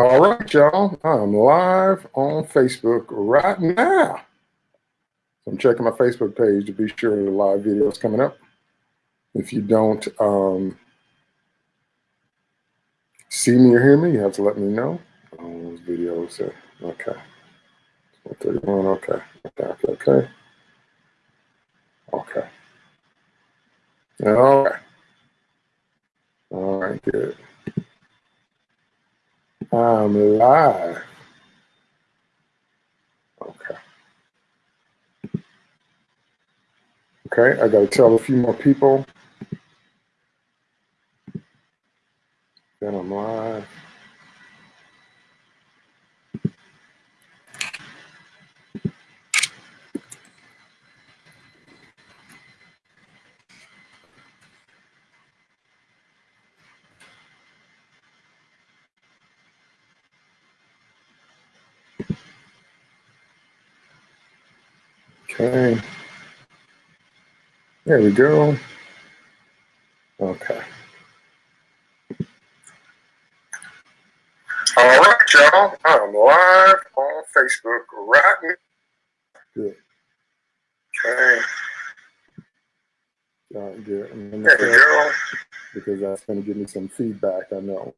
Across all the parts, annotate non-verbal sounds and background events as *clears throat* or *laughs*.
All right, y'all. I'm live on Facebook right now. I'm checking my Facebook page to be sure the live video is coming up. If you don't um, see me or hear me, you have to let me know. Oh, videos, uh, okay. 31, okay, okay, okay, okay. Okay. All right. All right, good. I'm live. Okay. Okay, I got to tell a few more people. Then I'm live. Okay. There we go. Okay. All right, y'all. I'm live on Facebook right now. Good. Okay. All right, good. There we go. Because that's going to give me some feedback, I know.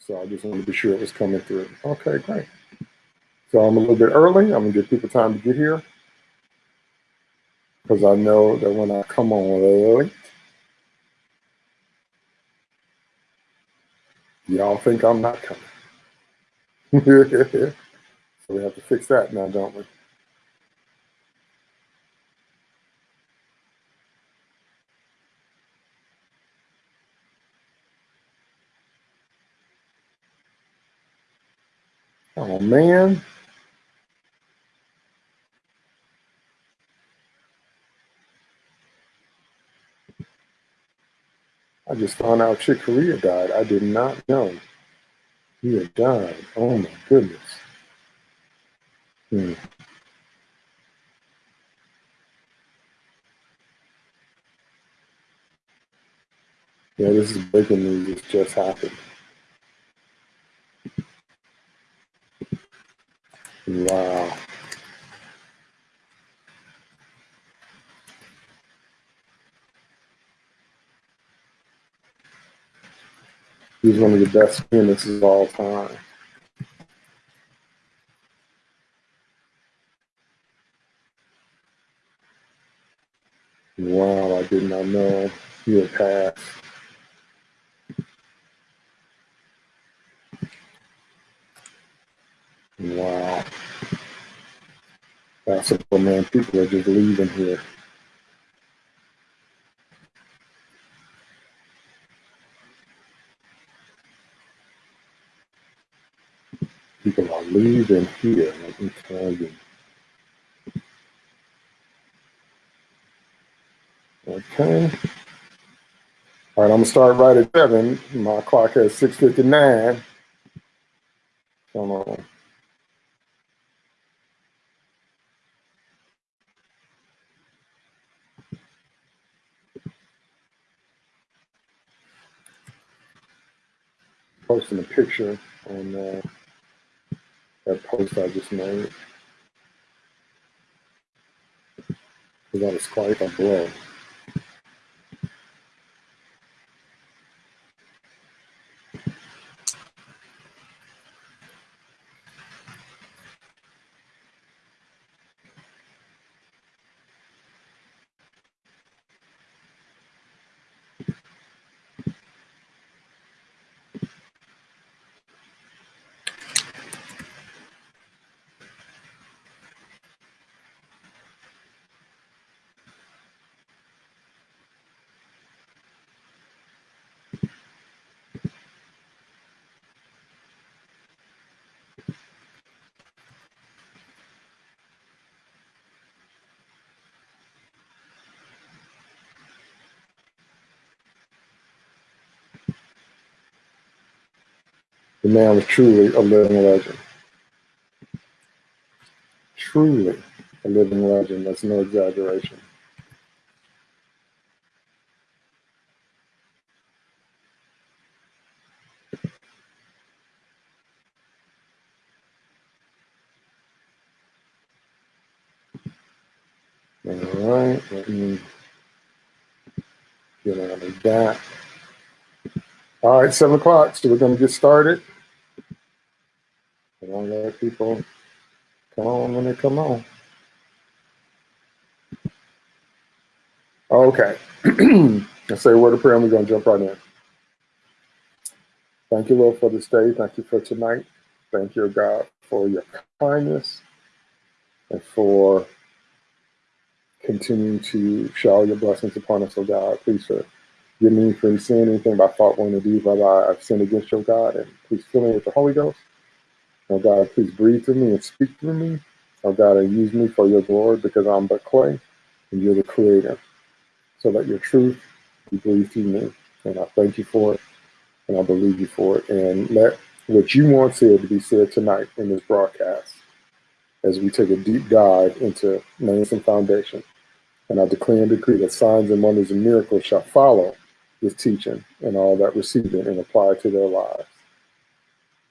So I just wanted to be sure it was coming through. Okay, great. So I'm a little bit early. I'm going to give people time to get here because I know that when I come on late, y'all think I'm not coming. *laughs* so we have to fix that now, don't we? Oh man. I just found out Chick Corea died. I did not know he had died. Oh my goodness. Hmm. Yeah, this is breaking news. Just happened. Wow. He's one of the best pianists of all time. Wow, I did not know he had passed. Wow. Basketball man, people are just leaving here. People are leaving here, let me tell you. Okay. All right, I'm gonna start right at seven. My clock has 6.59. Come on. Posting a picture on uh, that post I just made. Is quite a swipe on blow. The man was truly a living legend. Truly a living legend. That's no exaggeration. All right, let me get out of that. All right, seven o'clock, so we're gonna get started people come on when they come on. Okay, *clears throat* let's say a word of prayer and we're gonna jump right in. Thank you, Lord, for this day. Thank you for tonight. Thank you, God, for your kindness and for continuing to shower your blessings upon us, oh God. Please forgive me for saying anything by thought, word, or deed, Father. I've sinned against your God, and please fill me with the Holy Ghost. Oh God, please breathe through me and speak through me. Oh God, and use me for your glory because I'm but clay and you're the creator. So that your truth be breathed through me. And I thank you for it and I believe you for it. And let what you want said to be said tonight in this broadcast as we take a deep dive into names and foundation. And I declare and decree that signs and wonders and miracles shall follow this teaching and all that receive it and apply it to their lives.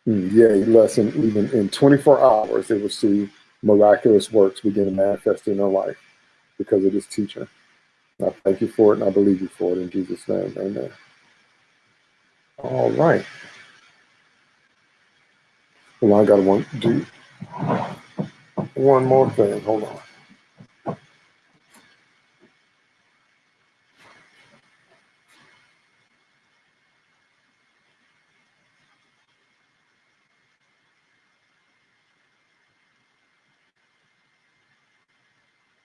Mm, yea, lesson even in 24 hours, they will see miraculous works begin to manifest in their life because of this teaching. I thank you for it and I believe you for it in Jesus' name. Amen. All right. Well, I got to one, do one more thing. Hold on.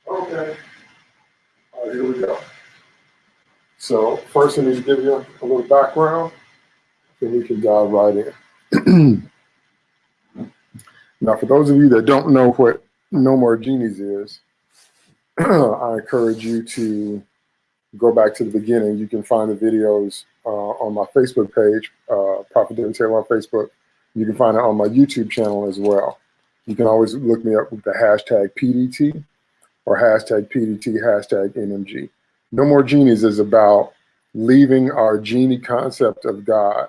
Okay. All right, here we go. So first I need to give you a little background, then we can dive right in. *clears throat* now, for those of you that don't know what No More Genies is, *clears throat* I encourage you to go back to the beginning. You can find the videos uh, on my Facebook page, uh, Prophet David Taylor on Facebook. You can find it on my YouTube channel as well. You can always look me up with the hashtag PDT or hashtag PDT, hashtag NMG. No More Genies is about leaving our genie concept of God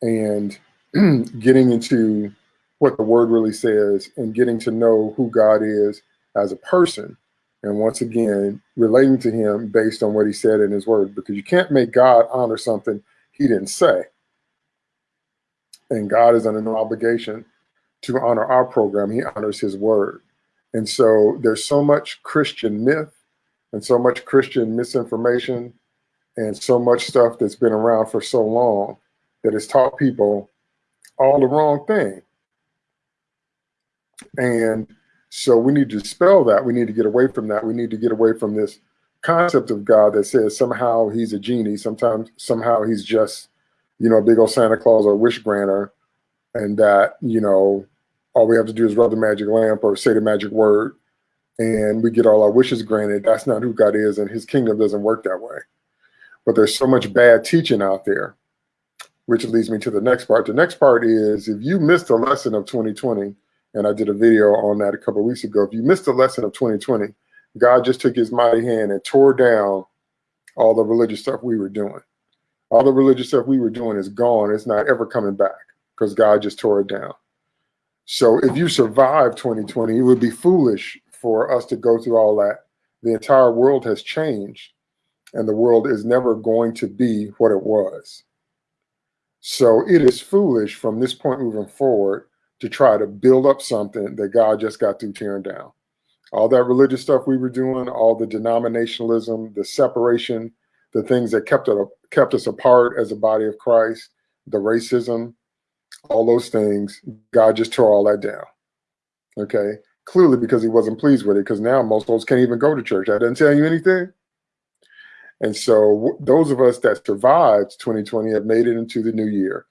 and *clears throat* getting into what the word really says and getting to know who God is as a person. And once again, relating to him based on what he said in his word, because you can't make God honor something he didn't say. And God is under no obligation to honor our program. He honors his word. And so there's so much Christian myth and so much Christian misinformation and so much stuff that's been around for so long that has taught people all the wrong thing. And so we need to dispel that. We need to get away from that. We need to get away from this concept of God that says somehow he's a genie, sometimes somehow he's just, you know, a big old Santa Claus or wish granter, and that, you know, all we have to do is rub the magic lamp or say the magic word and we get all our wishes granted. That's not who God is, and his kingdom doesn't work that way. But there's so much bad teaching out there, which leads me to the next part. The next part is if you missed a lesson of 2020, and I did a video on that a couple weeks ago, if you missed a lesson of 2020, God just took his mighty hand and tore down all the religious stuff we were doing. All the religious stuff we were doing is gone. It's not ever coming back because God just tore it down. So if you survive 2020, it would be foolish for us to go through all that. The entire world has changed and the world is never going to be what it was. So it is foolish from this point moving forward to try to build up something that God just got through tearing down. All that religious stuff we were doing, all the denominationalism, the separation, the things that kept it kept us apart as a body of Christ, the racism, all those things, God just tore all that down. Okay clearly because he wasn't pleased with it because now most folks can't even go to church. That doesn't tell you anything. And so those of us that survived 2020 have made it into the new year.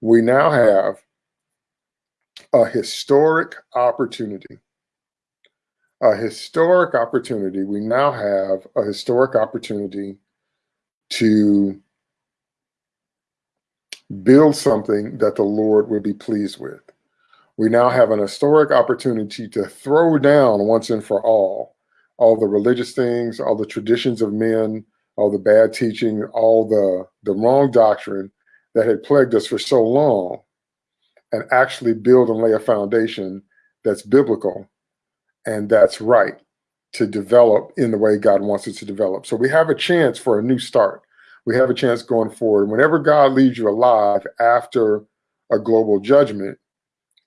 We now have a historic opportunity. A historic opportunity. We now have a historic opportunity to build something that the Lord would be pleased with we now have an historic opportunity to throw down once and for all all the religious things, all the traditions of men, all the bad teaching, all the, the wrong doctrine that had plagued us for so long, and actually build and lay a foundation that's biblical and that's right. to develop in the way God wants us to develop. So we have a chance for a new start. We have a chance going forward. Whenever God leaves you alive after a global judgment,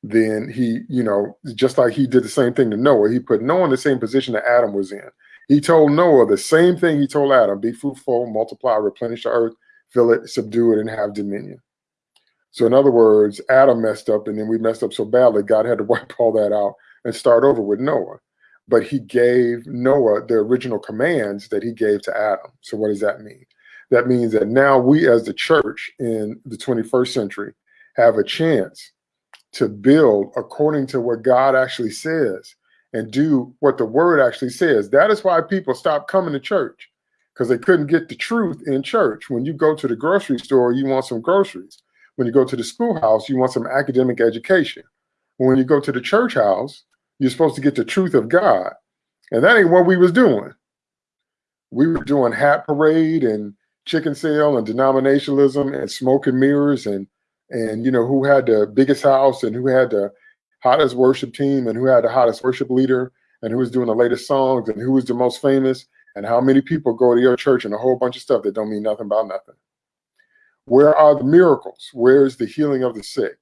then he, you know, just like he did the same thing to Noah, he put Noah in the same position that Adam was in. He told Noah the same thing he told Adam be fruitful, multiply, replenish the earth, fill it, subdue it, and have dominion. So, in other words, Adam messed up, and then we messed up so badly, God had to *laughs* wipe all that out and start over with Noah. But he gave Noah the original commands that he gave to Adam. So, what does that mean? That means that now we, as the church in the 21st century, have a chance to build according to what God actually says and do what the word actually says. That is why people stopped coming to church because they couldn't get the truth in church. When you go to the grocery store, you want some groceries. When you go to the schoolhouse, you want some academic education. When you go to the church house, you're supposed to get the truth of God. And that ain't what we was doing. We were doing hat parade and chicken sale and denominationalism and smoke and mirrors and and you know who had the biggest house and who had the hottest worship team and who had the hottest worship leader and who was doing the latest songs and who was the most famous and how many people go to your church and a whole bunch of stuff that don't mean nothing about nothing. Where are the miracles? Where is the healing of the sick?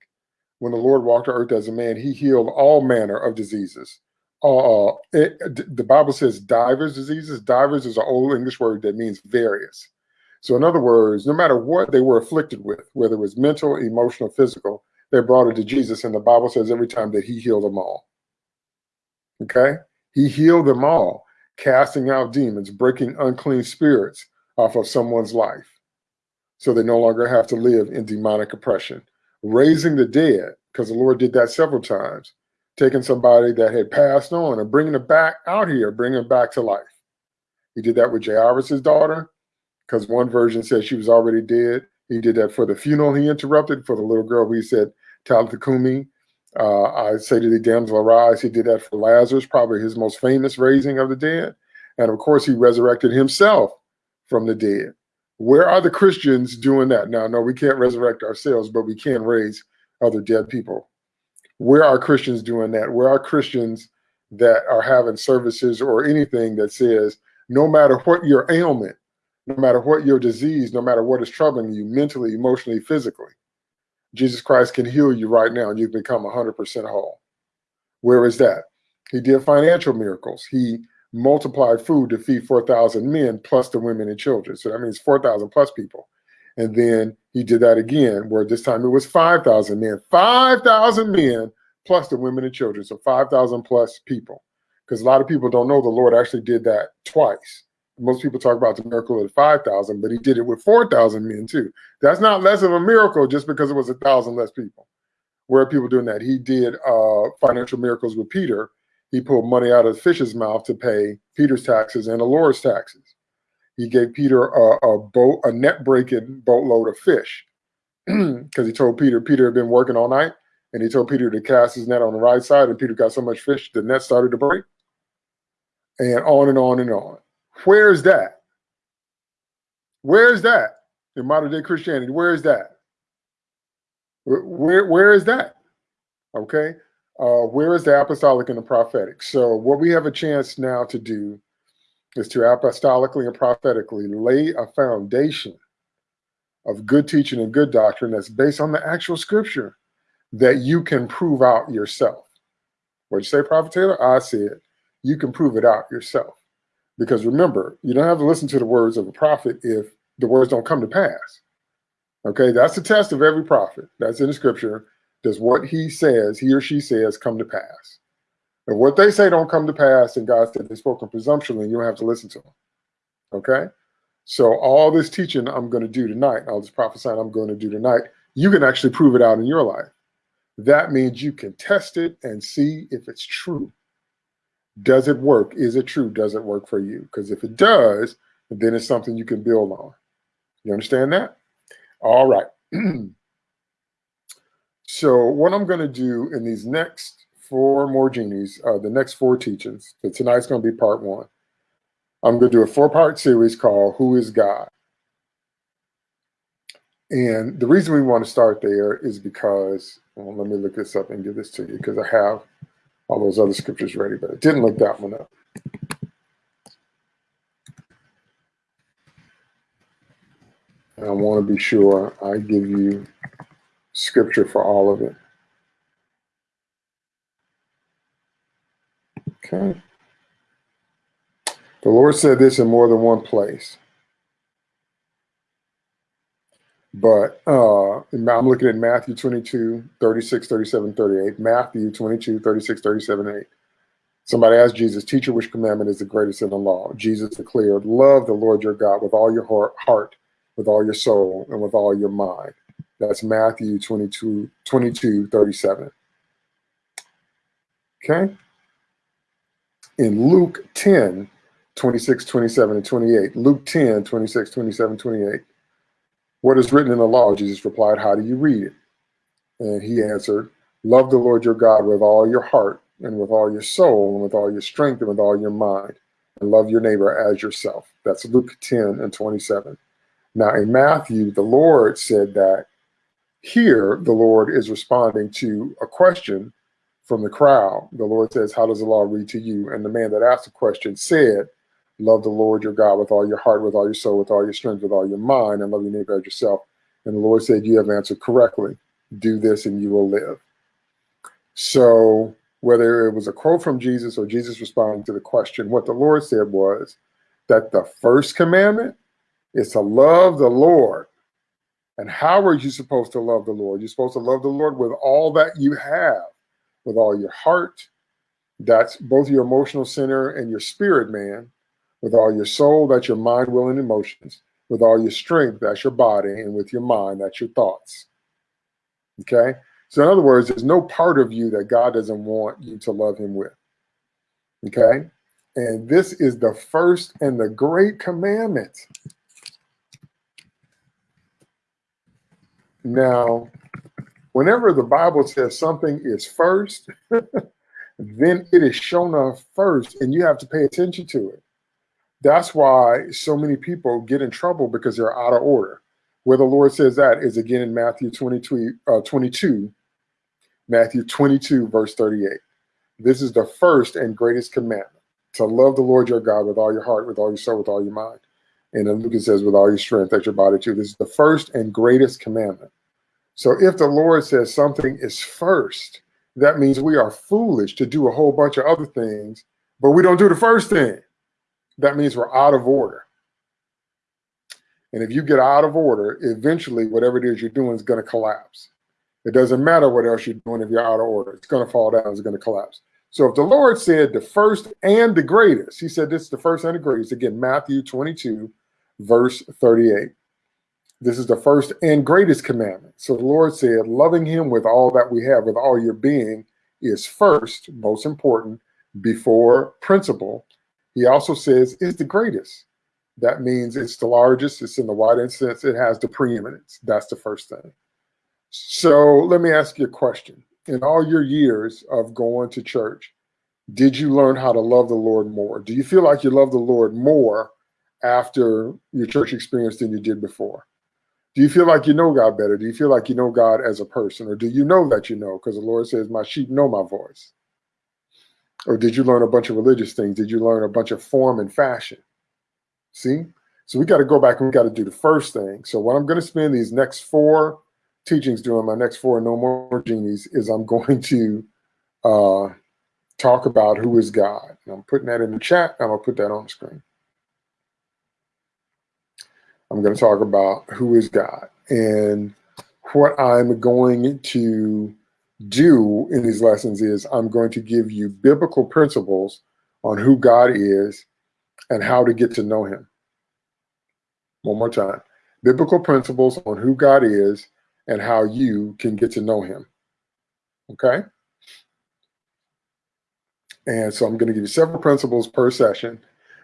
When the Lord walked to earth as a man, he healed all manner of diseases. Uh, it, the Bible says divers diseases. Divers is an old English word that means various. So, in other words, no matter what they were afflicted with, whether it was mental, emotional, physical, they brought it to Jesus. And the Bible says every time that he healed them all. Okay? He healed them all, casting out demons, breaking unclean spirits off of someone's life so they no longer have to live in demonic oppression. Raising the dead, because the Lord did that several times, taking somebody that had passed on and bringing them back out here, bringing them back to life. He did that with Jairus' daughter because one version says she was already dead. He did that for the funeral he interrupted for the little girl. He said, Talitha Kumi. Uh, I say to the damsel arise. He did that for Lazarus, probably his most famous raising of the dead. And of course, he resurrected himself from the dead. Where are the Christians doing that? Now, no, we can't resurrect ourselves, but we can raise other dead people. Where are Christians doing that? Where are Christians that are having services or anything that says, no matter what your ailment, no matter what your disease, no matter what is troubling you mentally, emotionally, physically, Jesus Christ can heal you right now and you've become 100% whole. Where is that? He did financial miracles. He multiplied food to feed 4,000 men plus the women and children. So that means 4,000 plus people. And then he did that again, where this time it was 5,000 men, 5,000 men plus the women and children. So 5,000 plus people. Because a lot of people don't know the Lord actually did that twice most people talk about the miracle of 5,000, but he did it with 4,000 men too. That's not less of a miracle just because it was a thousand less people. Where are people doing that? He did uh, financial miracles with Peter. He pulled money out of the fish's mouth to pay Peter's taxes and the Lord's taxes. He gave Peter a, a boat, a net breaking boatload of fish *clears throat* because he told Peter, Peter had been working all night and he told Peter to cast his net on the right side and Peter got so much fish, the net started to break and on and on and on. Where is that? Where is that in modern day Christianity? Where is that? Where, where, is that? Okay. Uh, where is the apostolic and the prophetic? So, what we have a chance now to do is to apostolically and prophetically lay a foundation of good teaching and good doctrine that's based on the actual scripture that you can prove out yourself. What'd you say, Prophet Taylor? I said, you can prove it out yourself. Because remember, you don't have to listen to the words of a prophet if the words don't come to pass. Okay, that's the test of every prophet. That's in the scripture. Does what he says, he or she says, come to pass? And what they say don't come to pass, and God said they spoke in presumption, and you don't have to listen to them. Okay? So all this teaching I'm going to do tonight, all this prophesying I'm going to do tonight, you can actually prove it out in your life. That means you can test it and see if it's true. Does it work? Is it true? Does it work for you? Because if it does, then it's something you can build on. You understand that? All right. *clears throat* so what I'm going to do in these next four more genies, uh, the next four teachings, so tonight's going to be part one. I'm going to do a four-part series called Who is God? And the reason we want to start there is because, well, let me look this up and give this to you because I have all those other scriptures ready, but I didn't look that one up. And I want to be sure I give you scripture for all of it. Okay. The Lord said this in more than one place But uh, I'm looking at Matthew 22, 36, 37, 38. Matthew 22, 36, 37, 8. Somebody asked Jesus, Teacher, which commandment is the greatest in the law? Jesus declared, Love the Lord your God with all your heart, with all your soul, and with all your mind. That's Matthew 22, 22 37. Okay? In Luke 10, 26, 27, and 28. Luke 10, 26, 27, 28. What is written in the law? Jesus replied, How do you read it? And he answered, Love the Lord your God with all your heart and with all your soul and with all your strength and with all your mind and love your neighbor as yourself. That's Luke 10 and 27. Now in Matthew, the Lord said that here the Lord is responding to a question from the crowd. The Lord says, how does the law read to you? And the man that asked the question said, love the Lord your God with all your heart, with all your soul, with all your strength, with all your mind, and love your neighbor as yourself. And the Lord said, you have answered correctly. Do this and you will live. So whether it was a quote from Jesus or Jesus responding to the question, what the Lord said was that the first commandment is to love the Lord. And how are you supposed to love the Lord? You're supposed to love the Lord with all that you have, with all your heart. That's both your emotional center and your spirit man. With all your soul, that's your mind, will, and emotions. With all your strength, that's your body. And with your mind, that's your thoughts. Okay? So in other words, there's no part of you that God doesn't want you to love him with. Okay? And this is the first and the great commandment. Now, whenever the Bible says something is first, *laughs* then it is shown up first and you have to pay attention to it. That's why so many people get in trouble because they're out of order. Where the Lord says that is again in Matthew 22, uh, 22 Matthew 22, verse 38. This is the first and greatest commandment to love the Lord your God with all your heart, with all your soul, with all your mind. And then Luke says, with all your strength, that your body too. This is the first and greatest commandment. So if the Lord says something is first, that means we are foolish to do a whole bunch of other things, but we don't do the first thing. That means we're out of order. And if you get out of order, eventually whatever it is you're doing is going to collapse. It doesn't matter what else you're doing if you're out of order. It's going to fall down. It's going to collapse. So if the Lord said the first and the greatest, he said this is the first and the greatest. Again, Matthew 22, verse 38. This is the first and greatest commandment. So the Lord said, loving him with all that we have, with all your being, is first, most important, before principle. He also says it's the greatest. That means it's the largest, it's in the widest sense, it has the preeminence. That's the first thing. So let me ask you a question. In all your years of going to church, did you learn how to love the Lord more? Do you feel like you love the Lord more after your church experience than you did before? Do you feel like you know God better? Do you feel like you know God as a person? Or do you know that you know? Because the Lord says, My sheep know my voice. Or did you learn a bunch of religious things? Did you learn a bunch of form and fashion? See? So we got to go back and we got to do the first thing. So what I'm going to spend these next four teachings doing, my next four No More Genies is I'm going to uh, talk about who is God. And I'm putting that in the chat. I'm going to put that on the screen. I'm going to talk about who is God. And what I'm going to do in these lessons is I'm going to give you biblical principles on who God is and how to get to know him. One more time. Biblical principles on who God is and how you can get to know him. Okay? And so I'm going to give you several principles per session.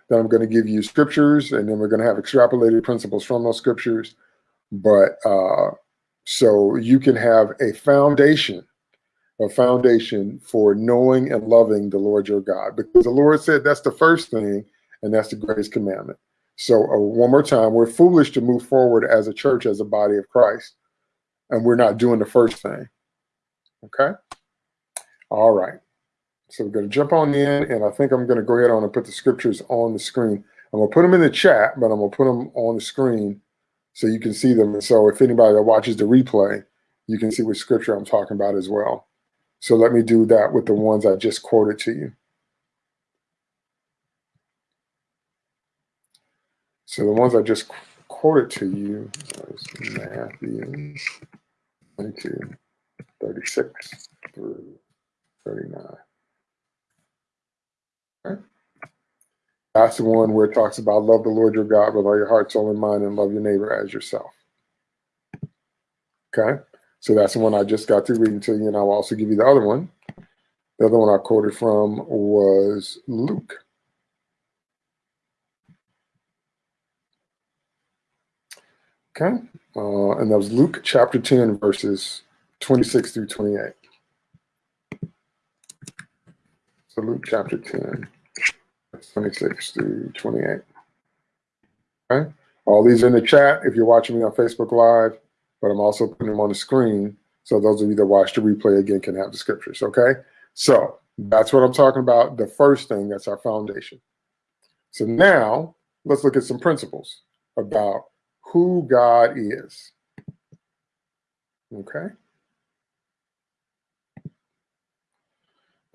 Then I'm going to give you scriptures, and then we're going to have extrapolated principles from those scriptures. But uh, so you can have a foundation, a foundation for knowing and loving the Lord your God. Because the Lord said that's the first thing, and that's the greatest commandment. So uh, one more time, we're foolish to move forward as a church, as a body of Christ and we're not doing the first thing. Okay. All right. So we're going to jump on in, and I think I'm going to go ahead on and put the scriptures on the screen. I'm going to put them in the chat, but I'm going to put them on the screen so you can see them. So if anybody that watches the replay, you can see which scripture I'm talking about as well. So let me do that with the ones I just quoted to you. So the ones I just quoted to you Matthew 22, 36 through 39. Okay. That's the one where it talks about love the Lord your God with all your heart, soul, and mind, and love your neighbor as yourself. Okay. So that's the one I just got through reading to you, and I'll also give you the other one. The other one I quoted from was Luke. Okay. Uh, and that was Luke chapter 10, verses 26 through 28. So Luke chapter 10, 26 through 28. Okay. All these in the chat if you're watching me on Facebook Live, but I'm also putting them on the screen so those of you that watch the replay again can have the scriptures. Okay. So that's what I'm talking about. The first thing that's our foundation. So now let's look at some principles about who God is. Okay.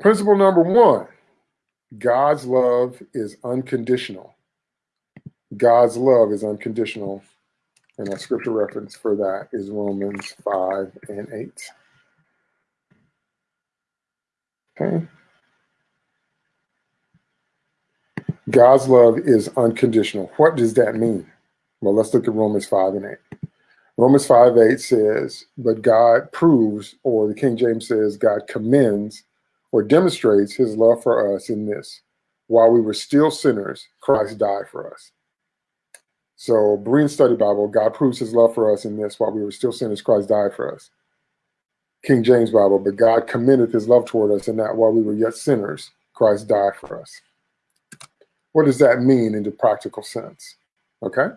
Principle number one God's love is unconditional. God's love is unconditional. And our scripture reference for that is Romans 5 and 8. Okay. God's love is unconditional. What does that mean? Well, let's look at Romans 5 and 8. Romans 5 8 says, But God proves, or the King James says, God commends or demonstrates his love for us in this. While we were still sinners, Christ died for us. So, Berean Study Bible, God proves his love for us in this. While we were still sinners, Christ died for us. King James Bible, but God commended his love toward us in that while we were yet sinners, Christ died for us. What does that mean in the practical sense? Okay.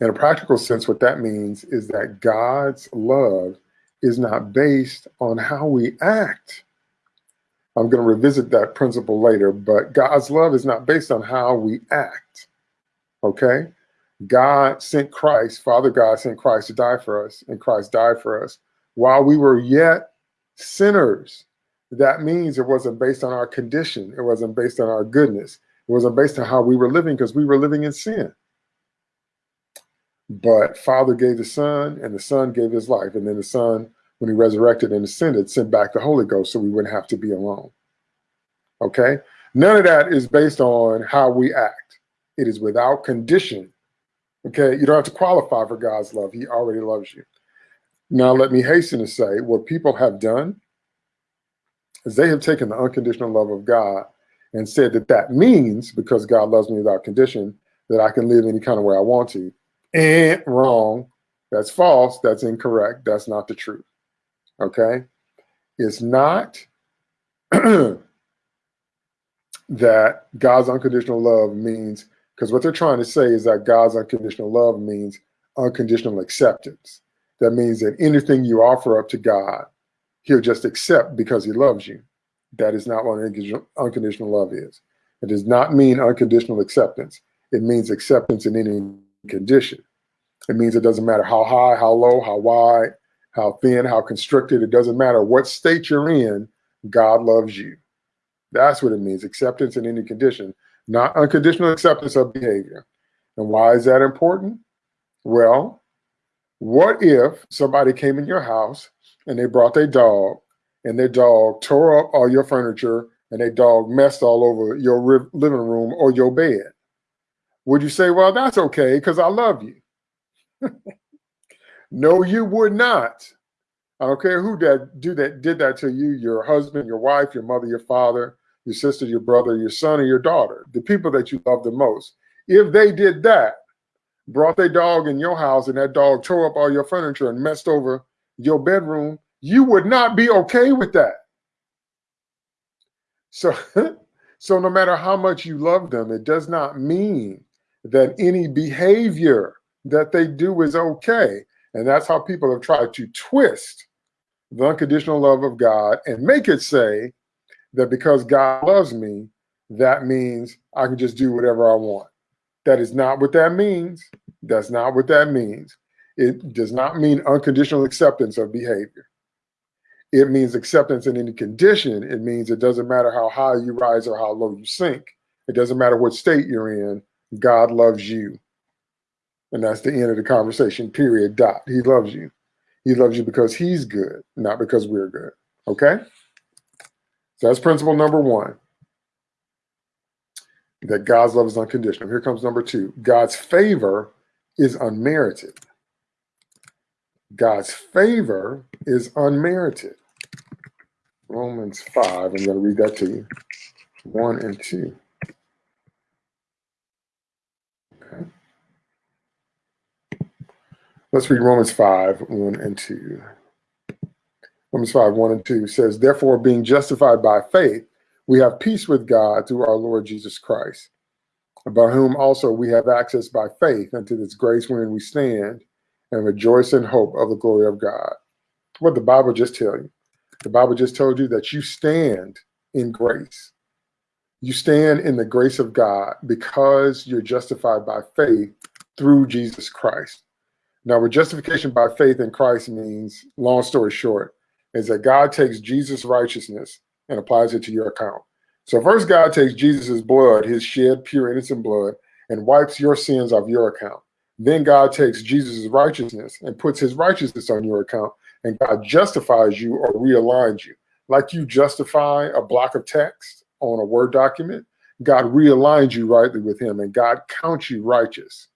In a practical sense, what that means is that God's love is not based on how we act. I'm going to revisit that principle later, but God's love is not based on how we act. Okay? God sent Christ, Father God sent Christ to die for us, and Christ died for us while we were yet sinners. That means it wasn't based on our condition, it wasn't based on our goodness, it wasn't based on how we were living because we were living in sin. But Father gave the Son, and the Son gave his life. And then the Son, when he resurrected and ascended, sent back the Holy Ghost so we wouldn't have to be alone. Okay? None of that is based on how we act, it is without condition. Okay? You don't have to qualify for God's love, He already loves you. Now, let me hasten to say what people have done is they have taken the unconditional love of God and said that that means because God loves me without condition that I can live any kind of way I want to and wrong. That's false. That's incorrect. That's not the truth. Okay. It's not *clears throat* that God's unconditional love means, because what they're trying to say is that God's unconditional love means unconditional acceptance. That means that anything you offer up to God, he'll just accept because he loves you. That is not what unconditional love is. It does not mean unconditional acceptance. It means acceptance in any condition. It means it doesn't matter how high, how low, how wide, how thin, how constricted. It doesn't matter what state you're in. God loves you. That's what it means. Acceptance in any condition, not unconditional acceptance of behavior. And why is that important? Well, what if somebody came in your house and they brought their dog and their dog tore up all your furniture and their dog messed all over your living room or your bed? Would you say, well, that's okay because I love you? *laughs* no, you would not. I don't care who that do that did that to you, your husband, your wife, your mother, your father, your sister, your brother, your son, or your daughter, the people that you love the most. If they did that, brought their dog in your house and that dog tore up all your furniture and messed over your bedroom, you would not be okay with that. So, *laughs* so no matter how much you love them, it does not mean that any behavior that they do is okay. And that's how people have tried to twist the unconditional love of God and make it say that because God loves me, that means I can just do whatever I want. That is not what that means. That's not what that means. It does not mean unconditional acceptance of behavior. It means acceptance in any condition. It means it doesn't matter how high you rise or how low you sink. It doesn't matter what state you're in. God loves you. And that's the end of the conversation, period, dot. He loves you. He loves you because he's good, not because we're good. Okay? So that's principle number one that God's love is unconditional. Here comes number two God's favor is unmerited. God's favor is unmerited. Romans 5, I'm going to read that to you. 1 and 2. Okay. Let's read Romans 5, 1 and 2. Romans 5, 1 and 2 says, Therefore, being justified by faith, we have peace with God through our Lord Jesus Christ, by whom also we have access by faith unto this grace wherein we stand and rejoice in hope of the glory of God. What the Bible just tell you? The Bible just told you that you stand in grace. You stand in the grace of God because you're justified by faith through Jesus Christ. Now, what justification by faith in Christ means, long story short, is that God takes Jesus' righteousness and applies it to your account. So first God takes Jesus' blood, his shed pure innocent blood, and wipes your sins off your account. Then God takes Jesus' righteousness and puts his righteousness on your account, and God justifies you or realigns you. Like you justify a block of text on a Word document, God realigns you rightly with him, and God counts you righteous.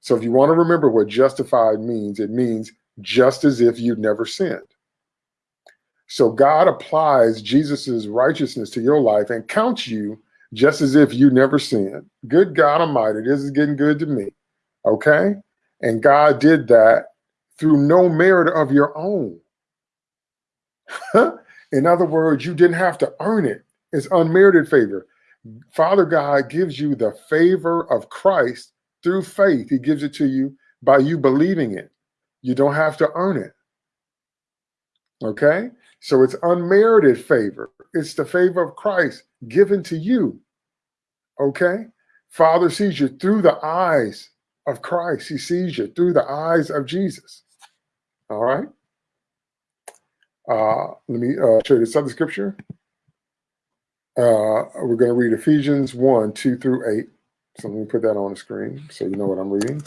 So if you want to remember what justified means, it means just as if you'd never sinned. So God applies Jesus's righteousness to your life and counts you just as if you never sinned. Good God Almighty, this is getting good to me. Okay? And God did that through no merit of your own. *laughs* In other words, you didn't have to earn it. It's unmerited favor. Father God gives you the favor of Christ through faith. He gives it to you by you believing it. You don't have to earn it. Okay? So it's unmerited favor. It's the favor of Christ given to you. Okay? Father sees you through the eyes of Christ. He sees you through the eyes of Jesus. All right? Uh, let me uh, show you this other scripture. Uh, we're going to read Ephesians 1 2 through 8. So let me put that on the screen so you know what I'm reading.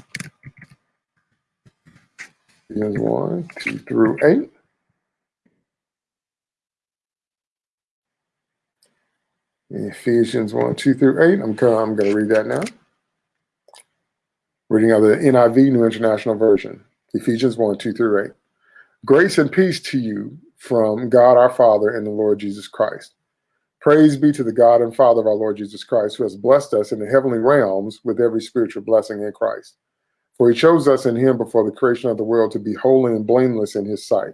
Ephesians 1 2 through 8. Ephesians 1, 2 through 8. I'm, I'm going to read that now. Reading out of the NIV, New International Version. Ephesians 1, 2 through 8. Grace and peace to you from God our Father and the Lord Jesus Christ. Praise be to the God and Father of our Lord Jesus Christ, who has blessed us in the heavenly realms with every spiritual blessing in Christ. For he chose us in him before the creation of the world to be holy and blameless in his sight.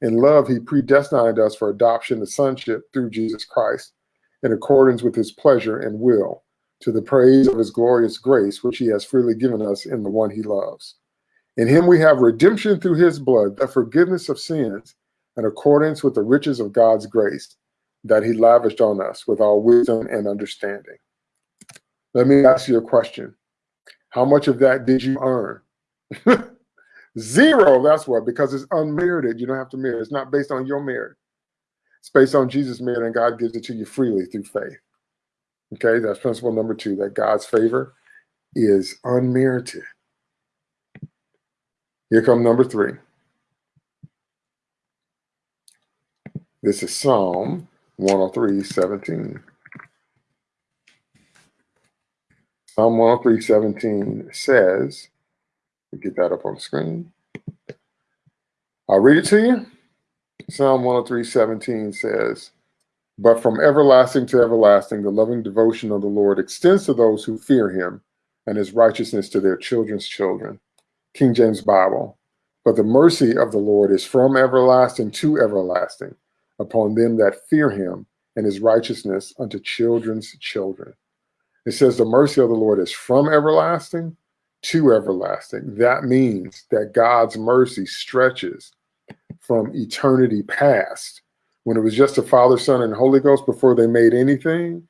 In love, he predestined us for adoption to sonship through Jesus Christ in accordance with his pleasure and will, to the praise of his glorious grace, which he has freely given us in the one he loves. In him we have redemption through his blood, the forgiveness of sins, in accordance with the riches of God's grace that he lavished on us with all wisdom and understanding. Let me ask you a question. How much of that did you earn? *laughs* Zero, that's what, because it's unmerited. You don't have to merit. It's not based on your merit. It's based on Jesus' merit, and God gives it to you freely through faith. Okay, that's principle number two that God's favor is unmerited. Here come number three. This is Psalm 103 17. Psalm 103 17 says, get that up on the screen. I'll read it to you. Psalm 103, 17 says, But from everlasting to everlasting, the loving devotion of the Lord extends to those who fear him, and his righteousness to their children's children. King James Bible. But the mercy of the Lord is from everlasting to everlasting upon them that fear him, and his righteousness unto children's children. It says the mercy of the Lord is from everlasting to everlasting. That means that God's mercy stretches from eternity past, when it was just the Father, Son, and Holy Ghost before they made anything,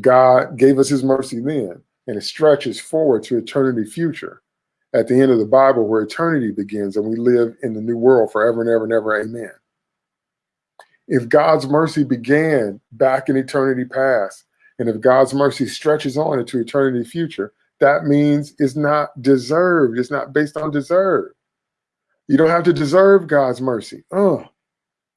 God gave us his mercy then, and it stretches forward to eternity future. at the end of the Bible where eternity begins and we live in the new world forever and ever and ever. Amen. If God's mercy began back in eternity past, and if God's mercy stretches on into eternity future, that means it's not deserved. It's not based on deserve. You don't have to deserve God's mercy. Oh,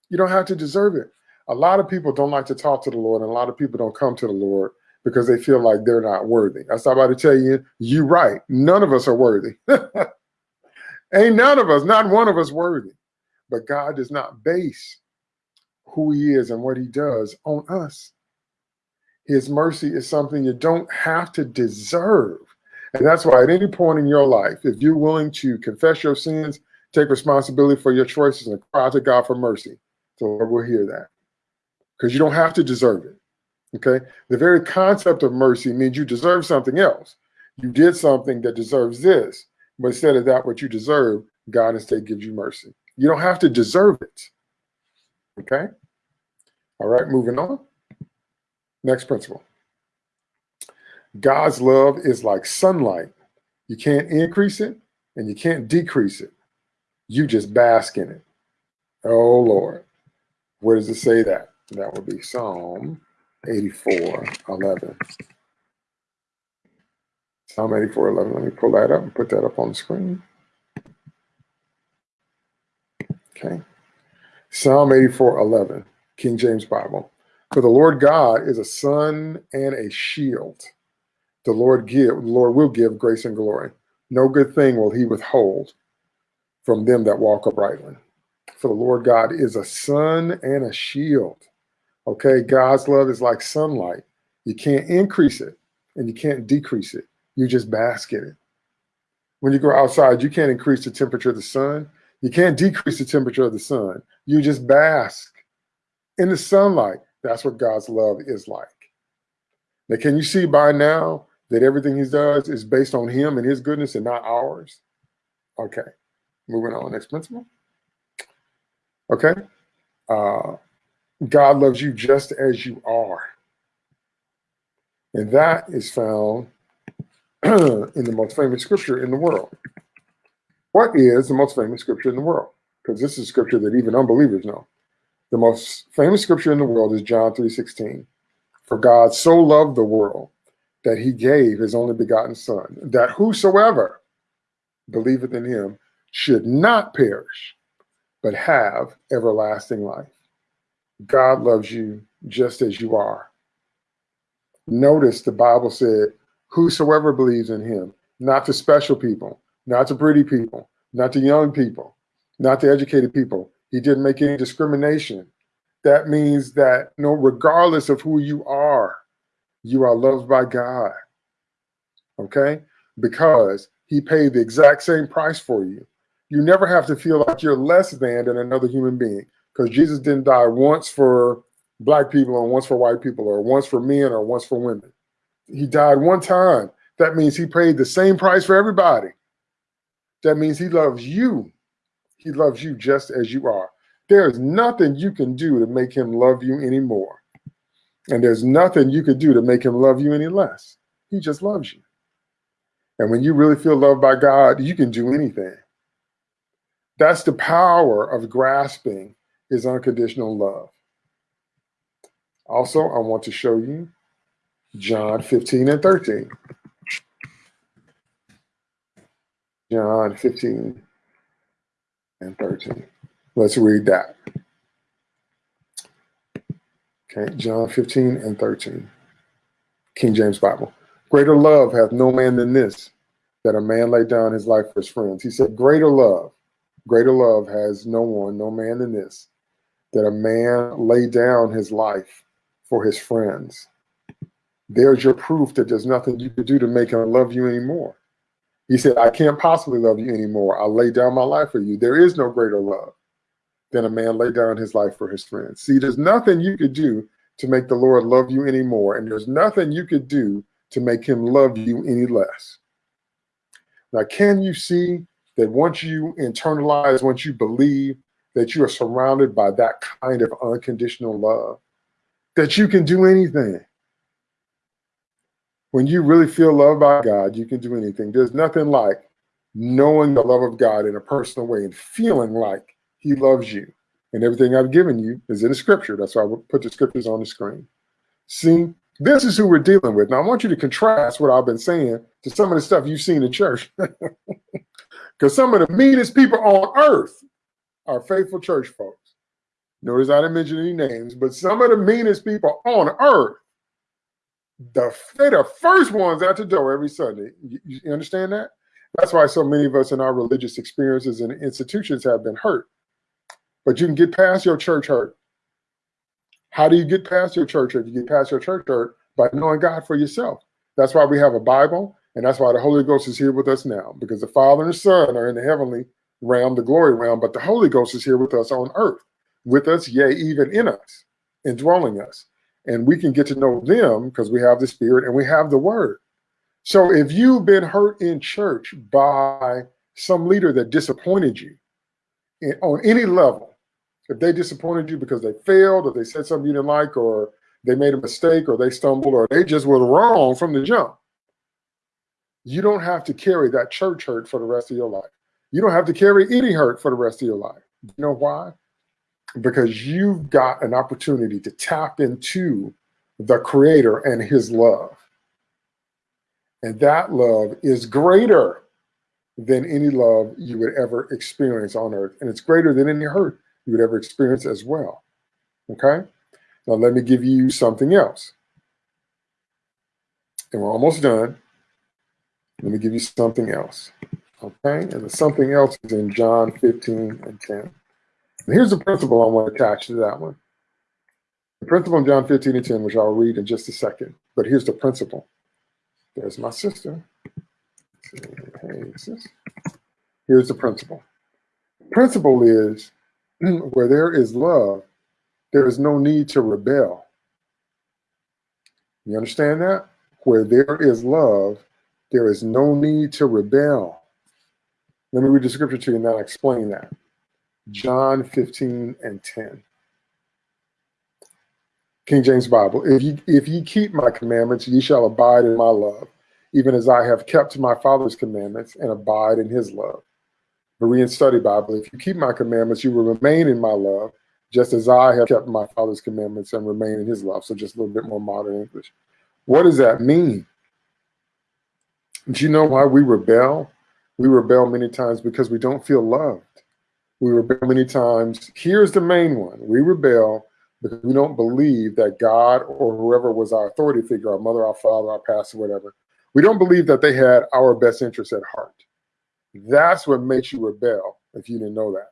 you don't have to deserve it. A lot of people don't like to talk to the Lord, and a lot of people don't come to the Lord because they feel like they're not worthy. I start about to tell you, you right. None of us are worthy. *laughs* Ain't none of us, not one of us worthy. But God does not base who he is and what he does on us. His mercy is something you don't have to deserve. And that's why at any point in your life, if you're willing to confess your sins, take responsibility for your choices and cry to God for mercy, the Lord will hear that. Because you don't have to deserve it. Okay. The very concept of mercy means you deserve something else. You did something that deserves this, but instead of that, what you deserve, God instead gives you mercy. You don't have to deserve it. Okay. All right. Moving on. Next principle. God's love is like sunlight. You can't increase it and you can't decrease it. You just bask in it. Oh, Lord. Where does it say that? That would be Psalm 84, 11. Psalm 84, 11. Let me pull that up and put that up on the screen. Okay. Psalm 84, 11, King James Bible. For the Lord God is a sun and a shield. The Lord give, the Lord will give grace and glory. No good thing will he withhold from them that walk uprightly. For the Lord God is a sun and a shield. Okay, God's love is like sunlight. You can't increase it and you can't decrease it. You just bask in it. When you go outside, you can't increase the temperature of the sun. You can't decrease the temperature of the sun. You just bask in the sunlight. That's what God's love is like. Now, can you see by now that everything he does is based on him and his goodness and not ours? Okay, moving on. Next principle. Okay. Uh, God loves you just as you are. And that is found *clears throat* in the most famous scripture in the world. What is the most famous scripture in the world? Because this is scripture that even unbelievers know. The most famous scripture in the world is John 3.16. For God so loved the world that he gave his only begotten son, that whosoever believeth in him should not perish, but have everlasting life. God loves you just as you are. Notice the Bible said, whosoever believes in him, not the special people, not the pretty people, not the young people, not the educated people. He didn't make any discrimination. That means that you know, regardless of who you are, you are loved by God. Okay? Because he paid the exact same price for you. You never have to feel like you're less than than another human being because Jesus didn't die once for black people and once for white people or once for men or once for women. He died one time. That means he paid the same price for everybody. That means he loves you. He loves you just as you are. There is nothing you can do to make him love you anymore. And there's nothing you could do to make him love you any less. He just loves you. And when you really feel loved by God, you can do anything. That's the power of grasping is unconditional love. Also, I want to show you John 15 and 13. John 15 and 13. Let's read that. Okay, John 15 and 13. King James Bible. Greater love hath no man than this, that a man lay down his life for his friends. He said, Greater love, greater love has no one, no man than this, that a man lay down his life for his friends. There's your proof that there's nothing you could do to make him love you anymore. He said, I can't possibly love you anymore. I lay down my life for you. There is no greater love than a man lay down his life for his friends. See, there's nothing you could do to make the Lord love you anymore. And there's nothing you could do to make him love you any less. Now, can you see that once you internalize, once you believe that you are surrounded by that kind of unconditional love, that you can do anything. When you really feel loved by God, you can do anything. There's nothing like knowing the love of God in a personal way and feeling like he loves you. And everything I've given you is in the scripture. That's why I put the scriptures on the screen. See, this is who we're dealing with. Now, I want you to contrast what I've been saying to some of the stuff you've seen in church. *laughs* Because some of the meanest people on earth are faithful church folks. Notice I didn't mention any names, but some of the meanest people on earth, the, they're the first ones out the door every Sunday. You, you understand that? That's why so many of us in our religious experiences and institutions have been hurt. But you can get past your church hurt. How do you get past your church hurt? You get past your church hurt by knowing God for yourself. That's why we have a Bible, and that's why the Holy Ghost is here with us now, because the Father and the Son are in the heavenly realm, the glory realm, but the Holy Ghost is here with us on earth, with us, yea, even in us, indwelling us. And we can get to know them because we have the Spirit and we have the Word. So if you've been hurt in church by some leader that disappointed you on any level, if they disappointed you because they failed or they said something you didn't like or they made a mistake or they stumbled or they just were wrong from the jump, you don't have to carry that church hurt for the rest of your life. You don't have to carry any hurt for the rest of your life. You know why? Because you've got an opportunity to tap into the creator and his love. And that love is greater than any love you would ever experience on earth. And it's greater than any hurt you would ever experience as well. Okay? Now, let me give you something else. And we're almost done. Let me give you something else. Okay? And the something else is in John 15 and 10. And here's the principle I want to attach to that one. The principle in John 15 and 10, which I'll read in just a second. But here's the principle. There's my sister. Hey, sis. Here's the principle. Principle is *clears throat* where there is love, there is no need to rebel. You understand that? Where there is love, there is no need to rebel. Let me read the scripture to you and then I'll explain that. John 15 and 10. King James Bible, if ye, if ye keep my commandments, ye shall abide in my love, even as I have kept my Father's commandments and abide in his love. Berean Study Bible, if you keep my commandments, you will remain in my love, just as I have kept my Father's commandments and remain in his love. So just a little bit more modern English. What does that mean? Do you know why we rebel? We rebel many times because we don't feel loved. We rebel many times. Here's the main one. We rebel because we don't believe that God or whoever was our authority figure, our mother, our father, our pastor, whatever, we don't believe that they had our best interests at heart. That's what makes you rebel, if you didn't know that.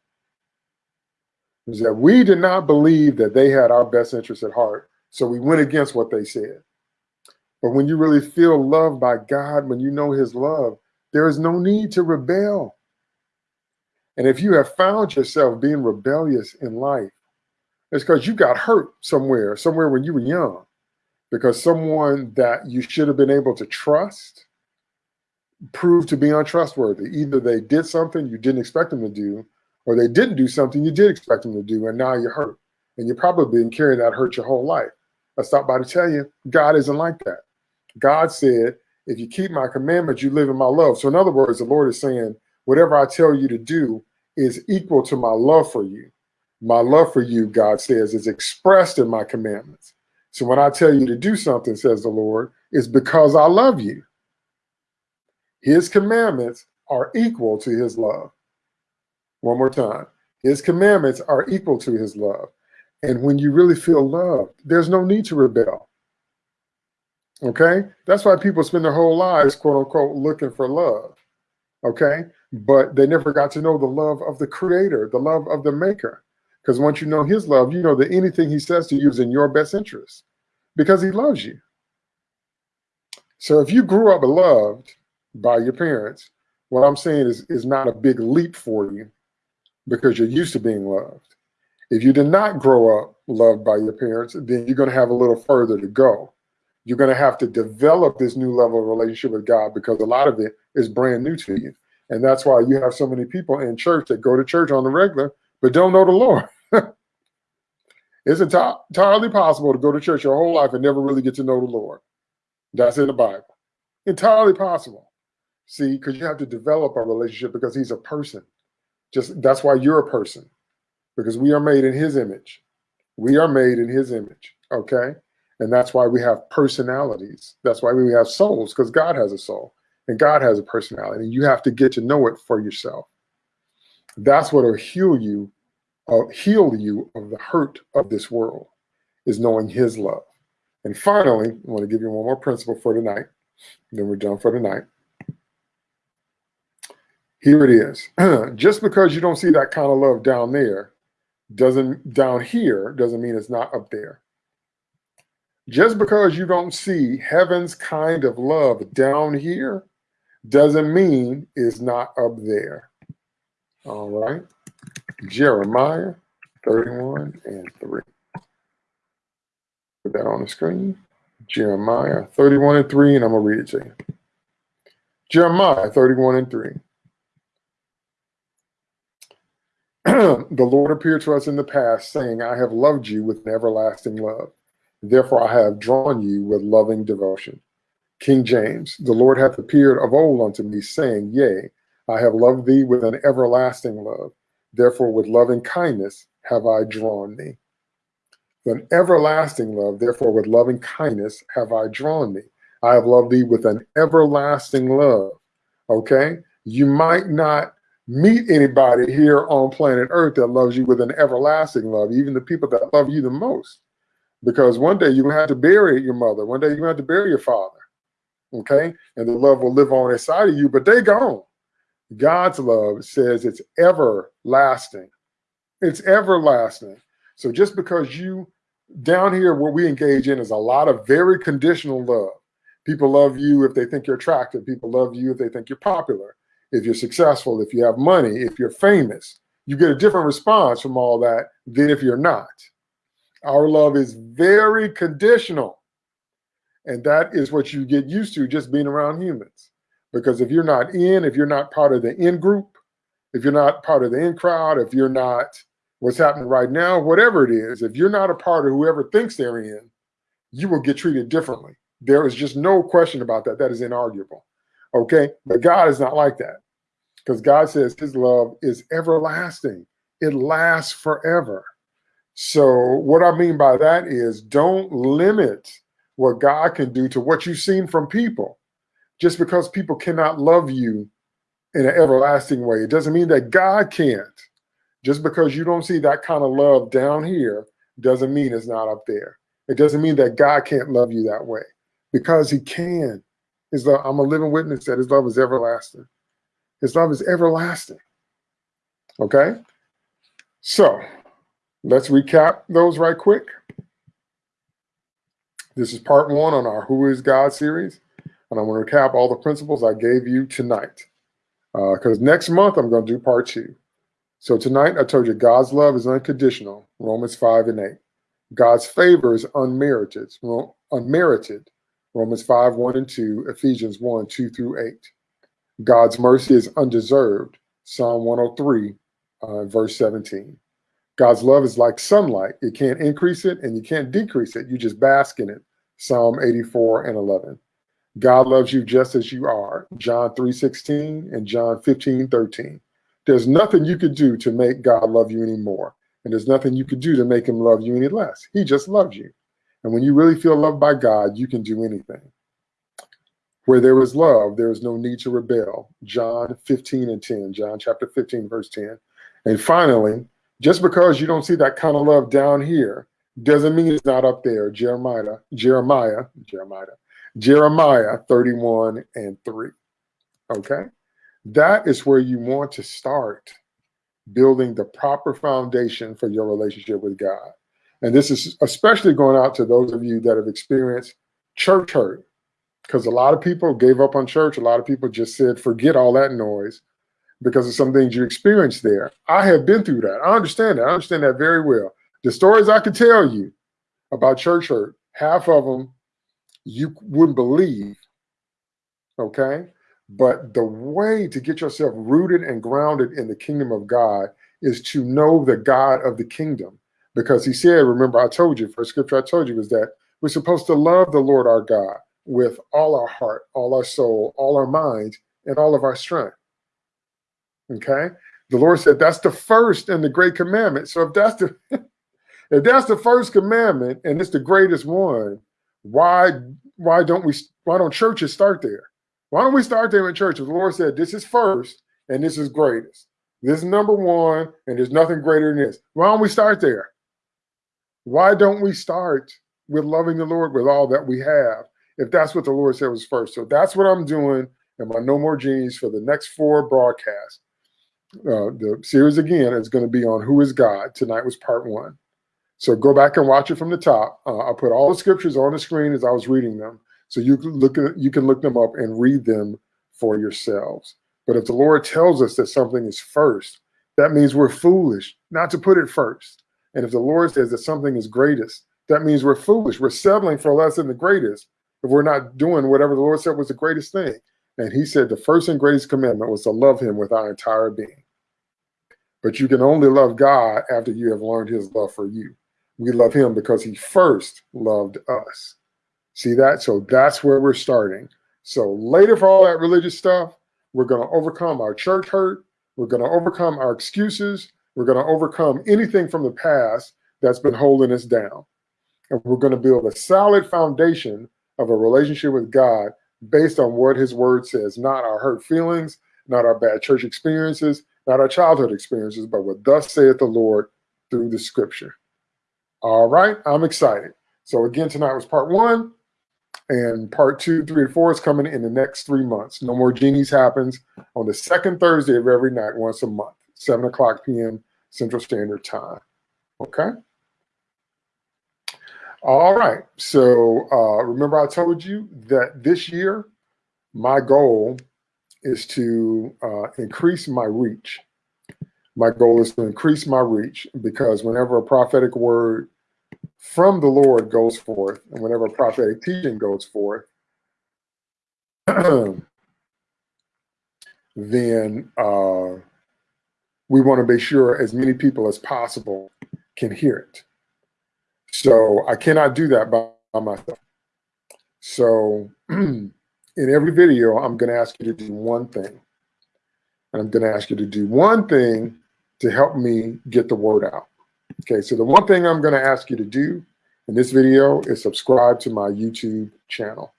Is that we did not believe that they had our best interests at heart, so we went against what they said. But when you really feel loved by God, when you know his love, there is no need to rebel. And if you have found yourself being rebellious in life, it's because you got hurt somewhere, somewhere when you were young, because someone that you should have been able to trust proved to be untrustworthy. Either they did something you didn't expect them to do, or they didn't do something you did expect them to do, and now you're hurt. And you've probably been carrying that hurt your whole life. I stopped by to tell you, God isn't like that. God said, if you keep my commandments, you live in my love. So in other words, the Lord is saying, whatever I tell you to do is equal to my love for you. My love for you, God says, is expressed in my commandments. So when I tell you to do something, says the Lord, it's because I love you. His commandments are equal to his love. One more time. His commandments are equal to his love. And when you really feel loved, there's no need to rebel. Okay? That's why people spend their whole lives, quote unquote, looking for love. Okay? But they never got to know the love of the creator, the love of the maker. Because once you know his love, you know that anything he says to you is in your best interest because he loves you. So if you grew up loved by your parents, what I'm saying is, is not a big leap for you because you're used to being loved. If you did not grow up loved by your parents, then you're going to have a little further to go. You're going to have to develop this new level of relationship with God because a lot of it is brand new to you. And that's why you have so many people in church that go to church on the regular, but don't know the Lord. *laughs* it's entirely possible to go to church your whole life and never really get to know the Lord. That's in the Bible. Entirely possible. See, because you have to develop a relationship because he's a person. Just that's why you're a person, because we are made in his image. We are made in his image. Okay. And that's why we have personalities. That's why we have souls, because God has a soul and God has a personality. And you have to get to know it for yourself. That's what will heal you, uh, heal you of the hurt of this world, is knowing his love. And finally, I want to give you one more principle for tonight. Then we're done for tonight. Here it is. *clears throat* Just because you don't see that kind of love down there, doesn't down here doesn't mean it's not up there. Just because you don't see heaven's kind of love down here doesn't mean it's not up there. All right. Jeremiah 31 and 3. Put that on the screen. Jeremiah 31 and 3, and I'm going to read it to you. Jeremiah 31 and 3. *clears throat* the Lord appeared to us in the past, saying, I have loved you with an everlasting love. Therefore, I have drawn you with loving devotion. King James, the Lord hath appeared of old unto me, saying, Yea, I have loved thee with an everlasting love. Therefore, with loving kindness have I drawn thee. An everlasting love, therefore, with loving kindness have I drawn thee. I have loved thee with an everlasting love. Okay? You might not meet anybody here on planet Earth that loves you with an everlasting love, even the people that love you the most because one day you're going to have to bury your mother. One day you're going to have to bury your father. Okay. And the love will live on inside of you, but they gone. God's love says it's everlasting. It's everlasting. So just because you down here, what we engage in is a lot of very conditional love. People love you if they think you're attractive. People love you if they think you're popular, if you're successful, if you have money, if you're famous. You get a different response from all that than if you're not. Our love is very conditional. And that is what you get used to just being around humans. Because if you're not in, if you're not part of the in group, if you're not part of the in crowd, if you're not what's happening right now, whatever it is, if you're not a part of whoever thinks they're in, you will get treated differently. There is just no question about that. That is inarguable. Okay. But God is not like that because God says his love is everlasting, it lasts forever. So what I mean by that is don't limit what God can do to what you've seen from people. Just because people cannot love you in an everlasting way, it doesn't mean that God can't. Just because you don't see that kind of love down here doesn't mean it's not up there. It doesn't mean that God can't love you that way because he can. His love, I'm a living witness that his love is everlasting. His love is everlasting. Okay? So Let's recap those right quick. This is part one on our Who is God series. And I'm going to recap all the principles I gave you tonight. Because uh, next month, I'm going to do part two. So tonight, I told you God's love is unconditional, Romans 5 and 8. God's favor is unmerited, unmerited, Romans 5, 1 and 2, Ephesians 1, 2 through 8. God's mercy is undeserved, Psalm 103, uh, verse 17. God's love is like sunlight. You can't increase it and you can't decrease it. You just bask in it. Psalm 84 and 11. God loves you just as you are. John 3:16 and John 15:13. There's nothing you could do to make God love you anymore. And there's nothing you could do to make him love you any less. He just loves you. And when you really feel loved by God, you can do anything. Where there is love, there is no need to rebel. John 15 and 10, John chapter 15, verse 10. And finally, just because you don't see that kind of love down here doesn't mean it's not up there. Jeremiah, Jeremiah, Jeremiah, Jeremiah 31 and 3. Okay? That is where you want to start building the proper foundation for your relationship with God. And this is especially going out to those of you that have experienced church hurt. Because a lot of people gave up on church. A lot of people just said, forget all that noise because of some things you experienced there. I have been through that. I understand that. I understand that very well. The stories I could tell you about church hurt, half of them you wouldn't believe. Okay. But the way to get yourself rooted and grounded in the kingdom of God is to know the God of the kingdom. Because he said, remember, I told you, first scripture I told you was that we're supposed to love the Lord our God with all our heart, all our soul, all our minds, and all of our strength. Okay? The Lord said that's the first and the great commandment. So if that's the *laughs* if that's the first commandment and it's the greatest one, why why don't we why don't churches start there? Why don't we start there in church? If the Lord said this is first and this is greatest. This is number one, and there's nothing greater than this. Why don't we start there? Why don't we start with loving the Lord with all that we have? If that's what the Lord said was first. So that's what I'm doing in my No More Genies for the next four broadcasts. Uh, the series again is going to be on who is God. Tonight was part one. So go back and watch it from the top. Uh, I'll put all the scriptures on the screen as I was reading them, so you can look at, you can look them up and read them for yourselves. But if the Lord tells us that something is first, that means we're foolish not to put it first. And if the Lord says that something is greatest, that means we're foolish. We're settling for less than the greatest if we're not doing whatever the Lord said was the greatest thing. And he said the first and greatest commandment was to love him with our entire being. But you can only love God after you have learned his love for you. We love him because he first loved us. See that? So that's where we're starting. So later for all that religious stuff, we're going to overcome our church hurt. We're going to overcome our excuses. We're going to overcome anything from the past that's been holding us down. And we're going to build a solid foundation of a relationship with God based on what his word says, not our hurt feelings, not our bad church experiences, not our childhood experiences, but what thus saith the Lord through the scripture. All right, I'm excited. So again, tonight was part one, and part two, three, and four is coming in the next three months. No More Genies happens on the second Thursday of every night, once a month, 7 o'clock p.m. Central Standard Time. Okay? All right. So uh, remember I told you that this year, my goal is to uh, increase my reach. My goal is to increase my reach because whenever a prophetic word from the Lord goes forth, and whenever prophetic teaching goes forth, *clears throat* then uh, we want to be sure as many people as possible can hear it. So I cannot do that by myself. So *clears throat* in every video, I'm going to ask you to do one thing. And I'm going to ask you to do one thing to help me get the word out. Okay, so the one thing I'm going to ask you to do in this video is subscribe to my YouTube channel.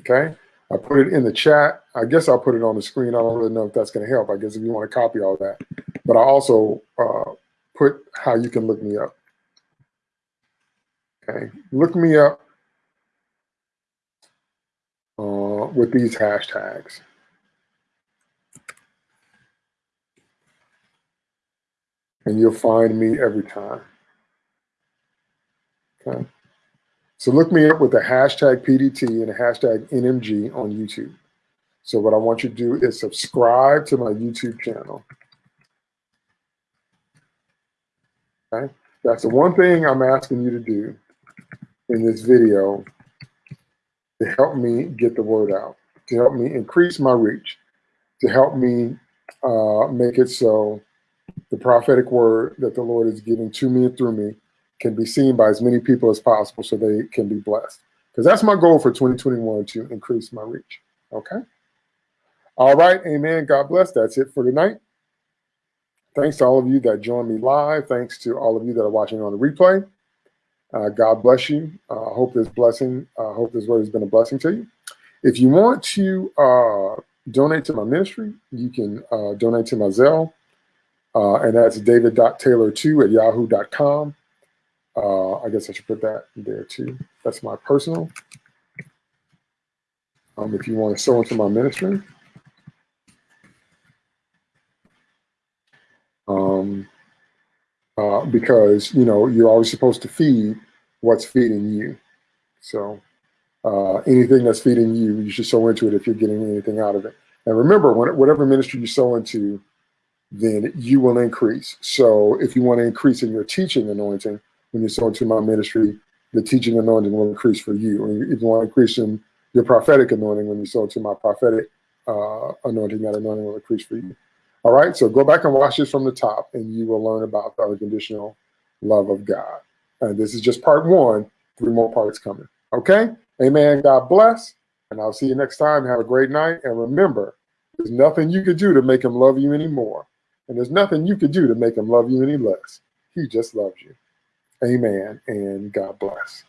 Okay, I put it in the chat. I guess I'll put it on the screen. I don't really know if that's going to help. I guess if you want to copy all that. But I also uh, put how you can look me up. Okay, look me up uh, with these hashtags. and you'll find me every time. Okay. So look me up with the hashtag PDT and the hashtag NMG on YouTube. So what I want you to do is subscribe to my YouTube channel. Okay. That's the one thing I'm asking you to do in this video to help me get the word out, to help me increase my reach, to help me uh, make it so the prophetic word that the Lord is giving to me and through me can be seen by as many people as possible so they can be blessed. Because that's my goal for 2021 to increase my reach. Okay. All right. Amen. God bless. That's it for tonight. Thanks to all of you that joined me live. Thanks to all of you that are watching on the replay. Uh, God bless you. I uh, hope this blessing, I uh, hope this word has been a blessing to you. If you want to uh, donate to my ministry, you can uh, donate to my Zelle uh, and that's david.taylor2 at yahoo.com. Uh, I guess I should put that there too. That's my personal. Um, if you want to sow into my ministry. Um, uh, because, you know, you're always supposed to feed what's feeding you. So uh, anything that's feeding you, you should sow into it if you're getting anything out of it. And remember, when, whatever ministry you sow into, then you will increase. So if you want to increase in your teaching anointing, when you sow into my ministry, the teaching anointing will increase for you. And if you want to increase in your prophetic anointing, when you sow into my prophetic uh, anointing, that anointing will increase for you. All right, so go back and watch this from the top, and you will learn about the unconditional love of God. And this is just part one, three more parts coming. Okay, amen. God bless. And I'll see you next time. Have a great night. And remember, there's nothing you could do to make him love you anymore. And there's nothing you could do to make him love you any less. He just loves you. Amen. And God bless.